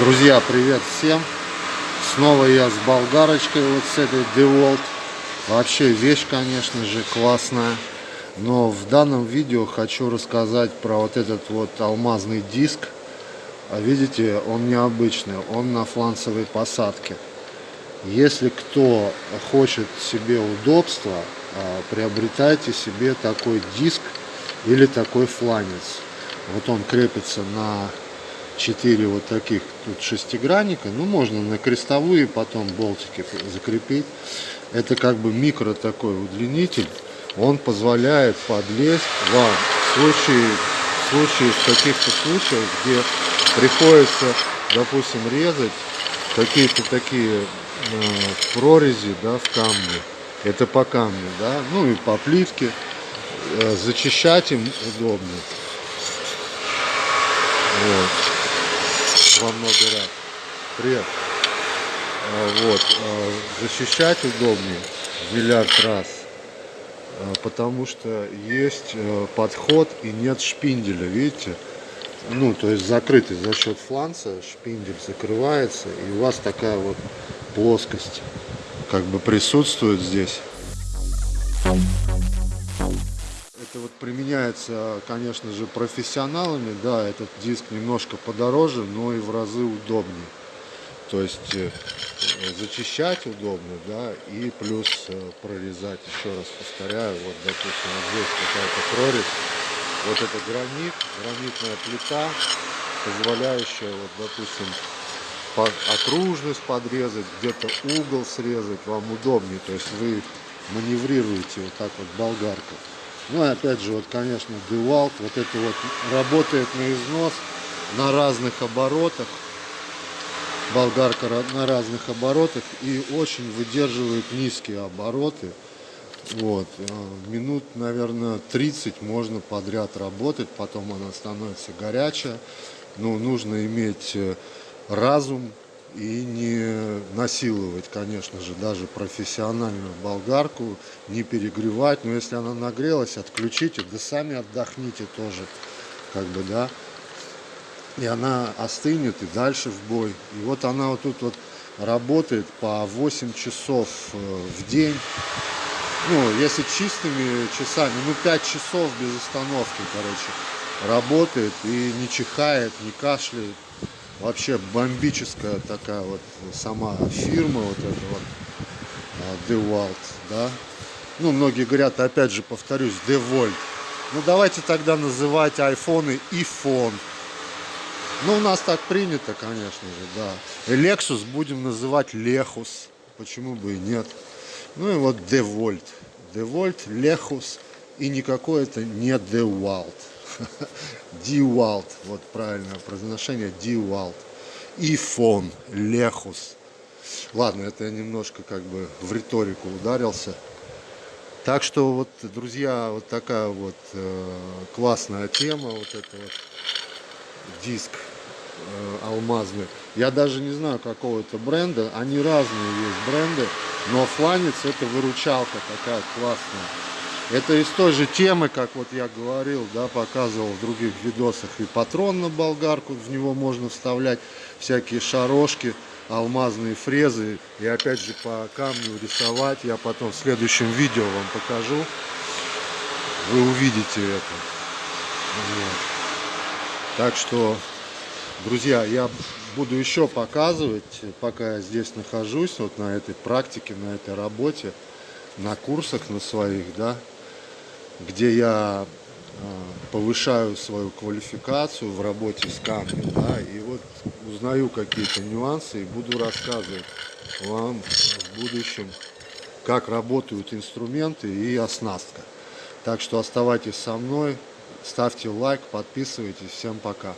Друзья, привет всем! Снова я с болгарочкой, вот с этой DeWalt. Вообще вещь, конечно же, классная. Но в данном видео хочу рассказать про вот этот вот алмазный диск. А видите, он необычный, он на фланцевой посадке. Если кто хочет себе удобства, а, приобретайте себе такой диск или такой фланец. Вот он крепится на 4 вот таких тут шестигранника. Ну, можно на крестовые потом болтики закрепить. Это как бы микро такой удлинитель. Он позволяет подлезть вам в случае, в случае в каких-то случаях, где приходится, допустим, резать какие-то такие э, прорези да, в камне. Это по камню, да, ну и по плитке. Э, зачищать им удобно. Вот во много раз. Привет. А, вот, а, защищать удобнее в миллиард раз, а, потому что есть подход и нет шпинделя, видите? Ну, то есть закрытый за счет фланца, шпиндель закрывается, и у вас такая вот плоскость как бы присутствует здесь это вот применяется, конечно же, профессионалами. Да, этот диск немножко подороже, но и в разы удобнее. То есть э, зачищать удобно, да, и плюс э, прорезать, еще раз повторяю, вот, допустим, вот здесь какая-то прорезь, вот это гранит, гранитная плита, позволяющая, вот, допустим, окружность подрезать, где-то угол срезать, вам удобнее, то есть вы маневрируете вот так вот болгаркой. Ну и опять же, вот, конечно, Дewalt, вот это вот работает на износ на разных оборотах. Болгарка на разных оборотах и очень выдерживает низкие обороты. Вот, э, минут, наверное, 30 можно подряд работать, потом она становится горячая. Но нужно иметь э, разум, и не насиловать, конечно же, даже профессиональную болгарку, не перегревать, но если она нагрелась, отключите, да сами отдохните тоже, как бы, да, и она остынет и дальше в бой. И вот она вот тут вот работает по 8 часов э, в день, ну, если чистыми часами, ну, 5 часов без остановки, короче, работает и не чихает, не кашляет, вообще бомбическая такая вот сама фирма вот эта вот а, DeWalt, да. Ну, многие говорят, опять же, повторюсь, DeWalt. Ну, давайте тогда называть айфоны iPhone. Ну, у нас так принято, конечно же, да. Lexus будем называть Lexus. Почему бы и нет. Ну и вот DeWalt. DeWalt, Lexus и никакой это не DeWalt. Дивалт, вот правильное произношение, Дивалт. Ифон, Лехус. Ладно, это я немножко как бы в риторику ударился. Так что вот, друзья, вот такая вот э, классная тема, вот это вот диск э, алмазный. Я даже не знаю какого это бренда, они разные есть бренды, но фланец это выручалка такая классная. Это из той же темы, как вот я говорил, да, показывал в других видосах. И патрон на болгарку, в него можно вставлять всякие шарошки, алмазные фрезы. И опять же по камню рисовать. Я потом в следующем видео вам покажу. Вы увидите это. Вот. Так что, друзья, я буду еще показывать, пока я здесь нахожусь, вот на этой практике, на этой работе, на курсах на своих, да, где я а, повышаю свою квалификацию в работе с камнем, да, и вот узнаю какие-то нюансы и буду рассказывать вам в будущем, как работают инструменты и оснастка. Так что оставайтесь со мной, ставьте лайк, подписывайтесь. Всем пока!